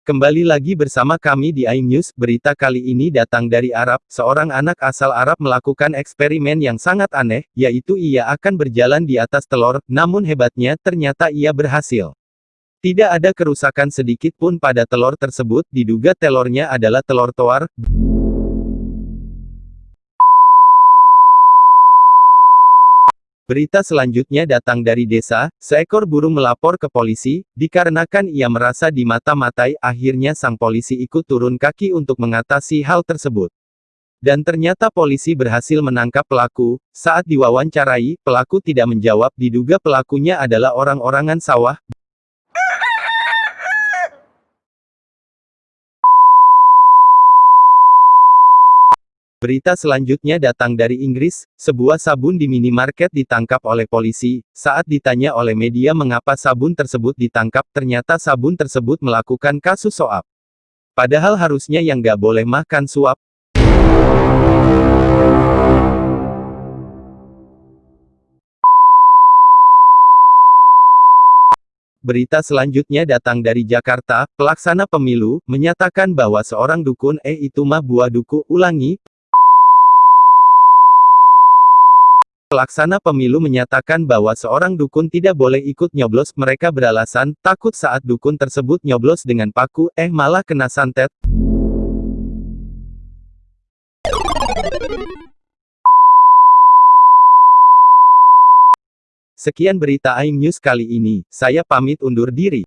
Kembali lagi bersama kami di iNews, berita kali ini datang dari Arab, seorang anak asal Arab melakukan eksperimen yang sangat aneh, yaitu ia akan berjalan di atas telur, namun hebatnya, ternyata ia berhasil. Tidak ada kerusakan sedikit pun pada telur tersebut, diduga telurnya adalah telur toar. Berita selanjutnya datang dari desa, seekor burung melapor ke polisi, dikarenakan ia merasa dimata-matai, akhirnya sang polisi ikut turun kaki untuk mengatasi hal tersebut. Dan ternyata polisi berhasil menangkap pelaku, saat diwawancarai, pelaku tidak menjawab, diduga pelakunya adalah orang-orangan sawah, Berita selanjutnya datang dari Inggris, sebuah sabun di minimarket ditangkap oleh polisi. Saat ditanya oleh media mengapa sabun tersebut ditangkap, ternyata sabun tersebut melakukan kasus soap. Padahal harusnya yang gak boleh makan suap. Berita selanjutnya datang dari Jakarta, pelaksana pemilu, menyatakan bahwa seorang dukun, eh itu mah buah duku, ulangi, Pelaksana pemilu menyatakan bahwa seorang dukun tidak boleh ikut nyoblos, mereka beralasan, takut saat dukun tersebut nyoblos dengan paku, eh malah kena santet. Sekian berita iNews kali ini, saya pamit undur diri.